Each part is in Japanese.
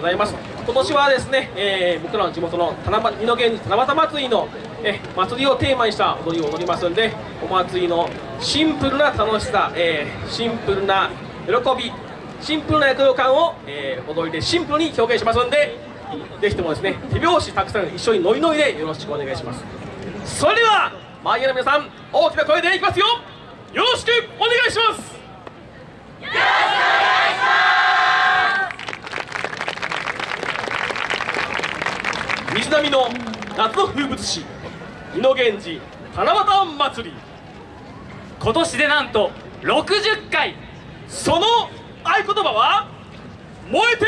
ございます。今年はですね、えー僕らの地元の七夕二の源七夕祭りのえ祭りをテーマにした踊りを踊りますんでお祭りのシンプルな楽しさ、えーシンプルな喜びシンプルな躍動感を、えー踊りでシンプルに表現しますんでぜひともですね手拍子たくさん一緒にノリノリでよろしくお願いします。それでは周りの皆さん大きな声でいきますよ。よろしくお願いします。水波の夏の風物詩二の源氏七夕祭り。今年でなんと60回。その合言葉は燃えて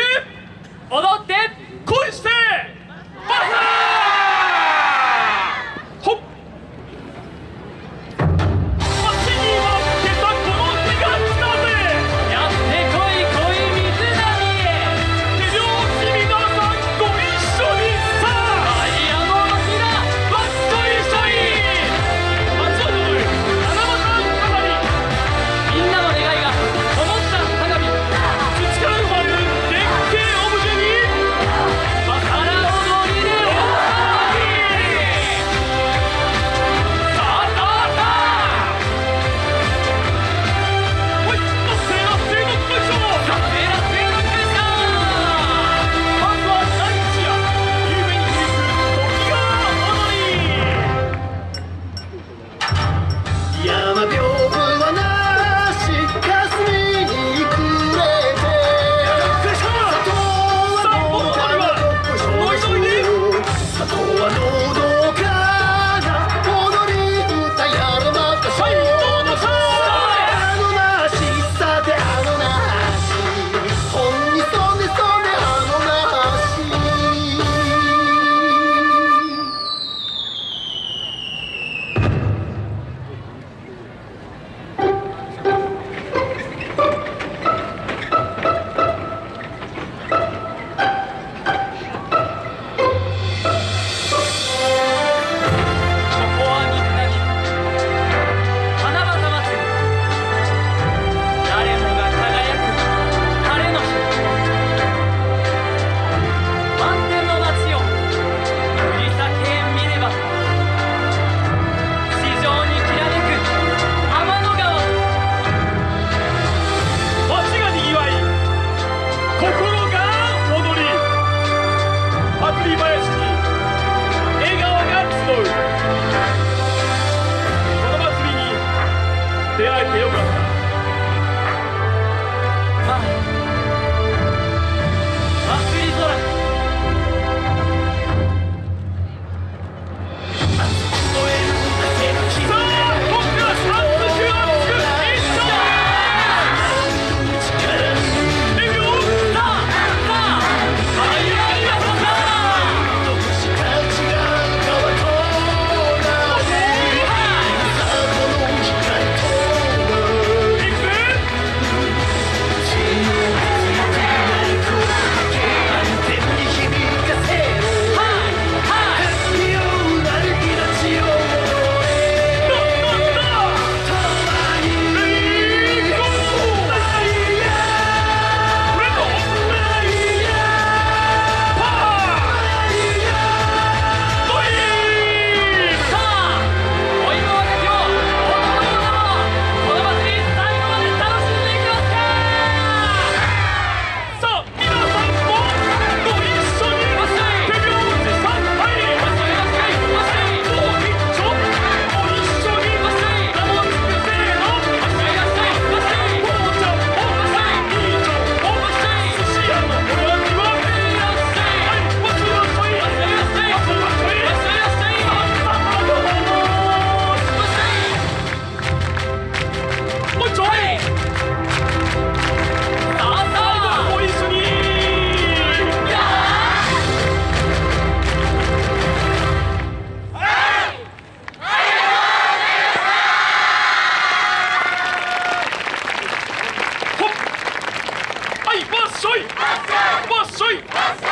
Possui! Possui! Possui!